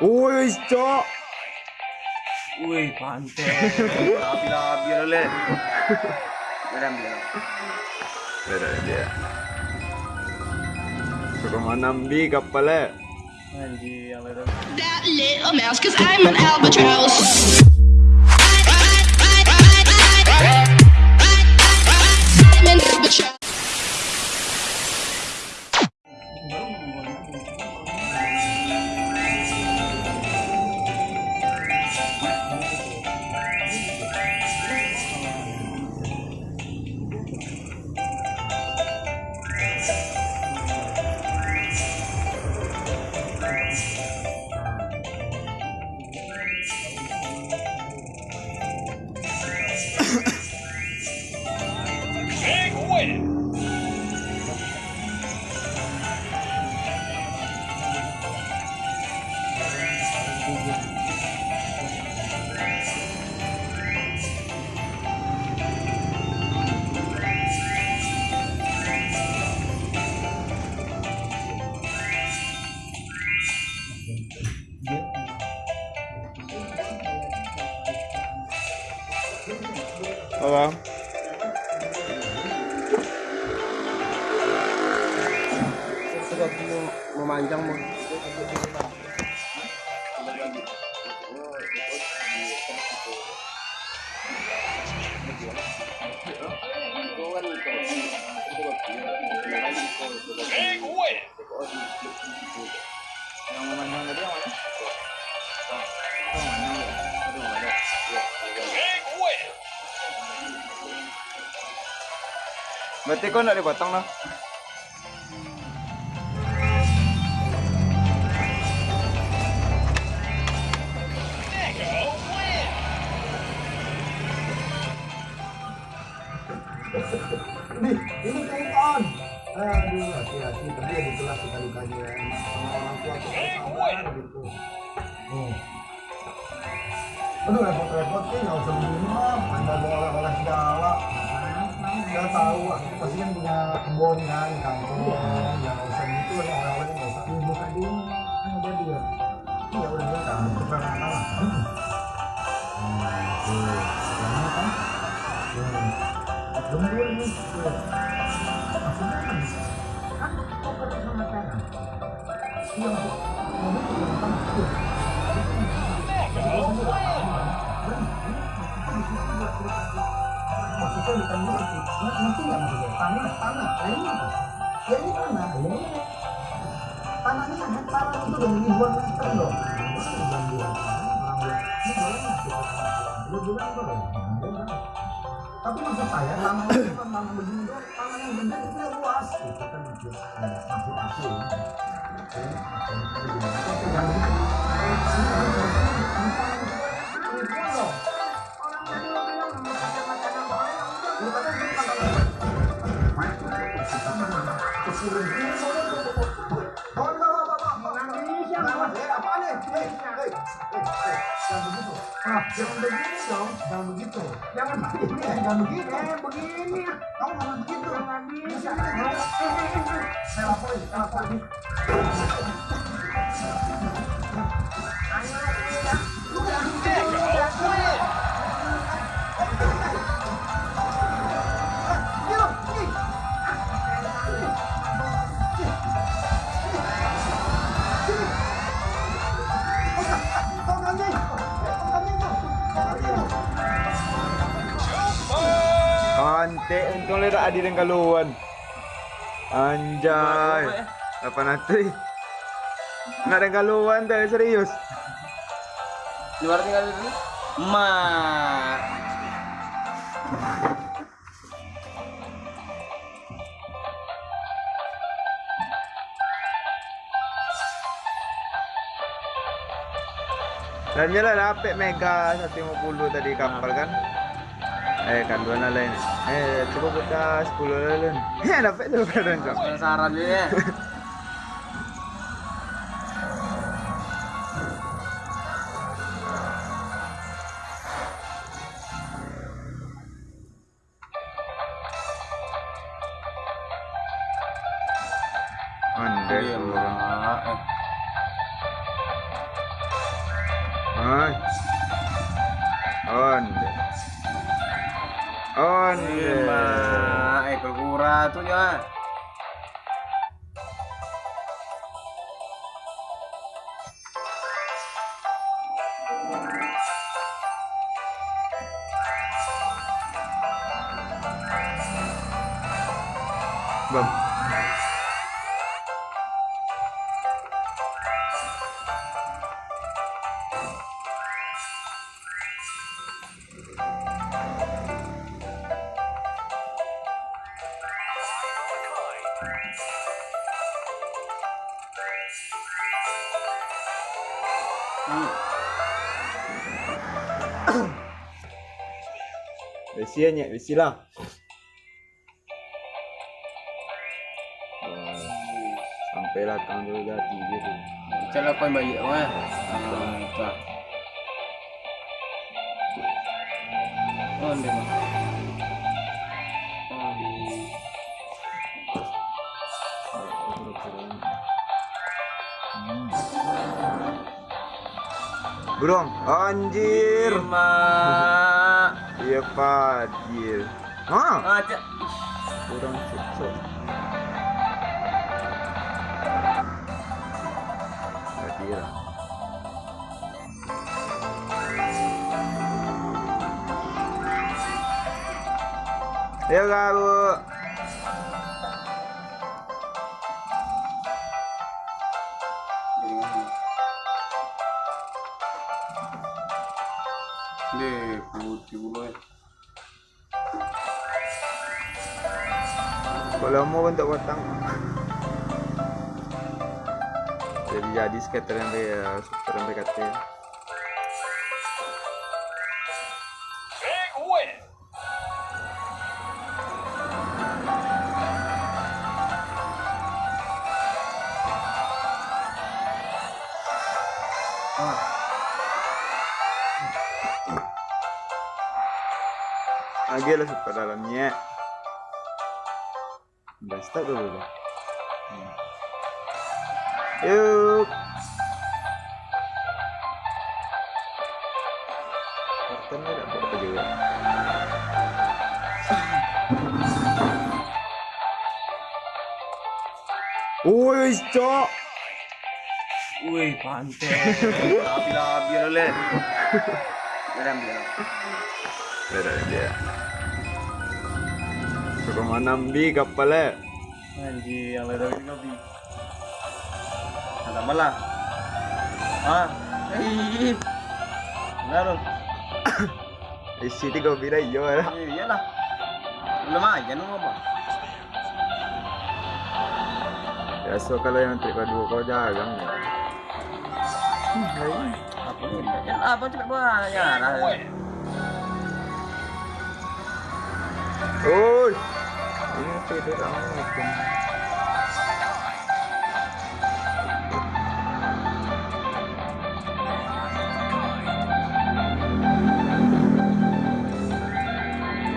Wih, cok. Wih, pantai. Labi-labi le. Madam dia. Ada dia. Suka manambi kapal Anjir, yang lain. that little mouse, cause I'm an albatross. Yang mana? Berarti kau nak dipotong lah. Ini telepon. Aduh, hati-hati. Tadi ya ditulas kita lukanya sama orang tua tuh sabar gitu. Aduh, repot-repot sih nggak usah mah. Anda bawa oleh-oleh segala. Nggak tahu, aku pasti kan punya kebun kan, di kampung. Bukan gitu. Ngerti nggak maksudnya? Tanah, tanah. Nah ini apa? Ini tanah. Ya. Tanahnya hektaran itu udah ribuan meter loh. Orang bilang, ini boleh tanah? Lu bilang boleh. Tapi maksud saya tanah itu bukan tanah begini tanah yang gede itu yang luas itu kan maksud aku. Jangan begitu. Ah, jangan begini dong, jangan begitu. Jangan begini, jangan begitu. Eh, begini. Kamu nggak begitu. Jangan bisa. Saya laporin, saya laporin. Le tak ada dengan kaluan. Anjay. Apa nanti? Nak ada kaluan tak serius. Luar tinggal dulu. Ma. Dan jalan apik mega 150 tadi kapal kan. Eh kan dua lain. Eh coba kita 10 lain. Eh dapat tu kadang kau. Penasaran dia. Anda Iya, tu. Ma. Eh. Kura tuh ya. Bang. Hmm. Besi aja, besi lah. Sampailah tanggal jati gitu. Cara kau yang balik mah. Ah, itu. Oh. Oh, Burung, anjir. Iya Fadil. Hah? Ah, cak. Kurang cocok. Fadil. Ayo kamu. Deh, putih. Kalau mau bentuk kotak. Jadi jadi skater yang kayak super yang. Lagi lah super dalamnya. Udah start dulu dah. Hmm. Yuk. Karton ada apa juga? Wih, cok. Wih, pantai. Labi-labi le. Biar biar. Ada dia. Suka mana bi kapalnya? Anjir, yang lain ini kopi. Ada malah. Ah, hei. Lalu, Isi tiga bira iyo lah. iya lah. Belum aja nu apa? Biasa kalau yang trik kedua kau jagang ya. Apa ni? Ya apa buat ya. Oi. Ini tidur amat.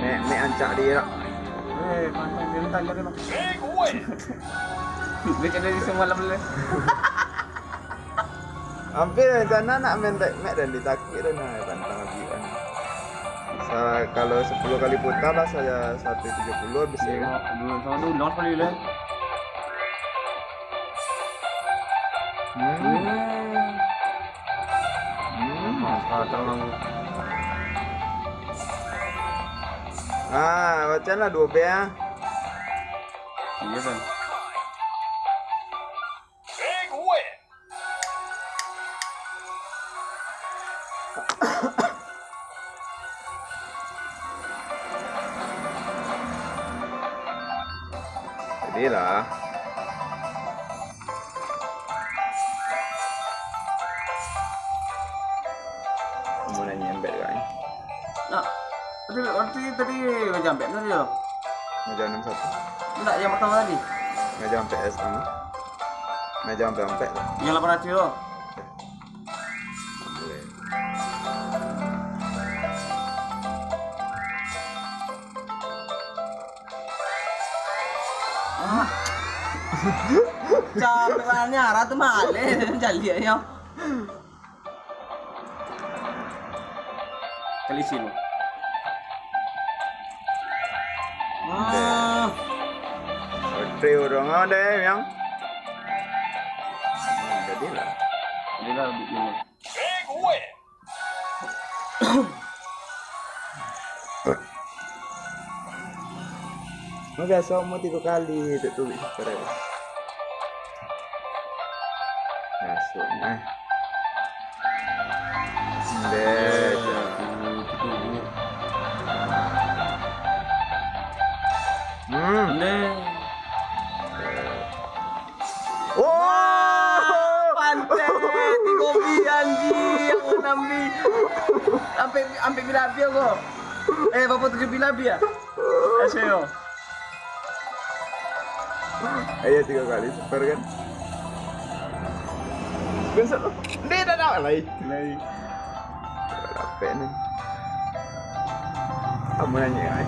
Nek nek ancak dia. Eh, pantai dia semua malam le. Hampir sana nak main mek dan ditakik dan nah, Sa kalau 10 kali putar lah saya 170 habis ya. Dulu sama dulu non kali le. Hmm. Hmm. Ah. Ah, macam lah 2 B ah. Iya kan. Jadi lah. Mau nanya embed kan? Nah, tadi tadi tadi macam apa tadi lo? Meja 61. Enggak yang pertama tadi. Meja sampai S sama. Meja sampai sampai lah. Yang 800 lo. Capek banget nyara tuh male jadi ya. Kalisin mo. Ah. Oke, orang ada yang. Jadi lah. Hindi na, bigyan mo. Magasa mo tiga kali itu tulis pareho. Kaso na. Hindi. Hmm. Hindi. Oh! Pante! Di ko biyanji! Ako nambi! Ampe, ampe bilabi ako! Eh, papunta sa bilabi ah! Kasi yo. Ayo tiga kali super kan? Besok lo. Hindi na na lay. Lay. Capek nih. Kamu nanya ay.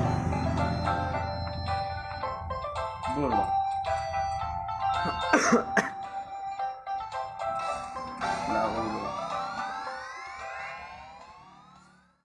Belum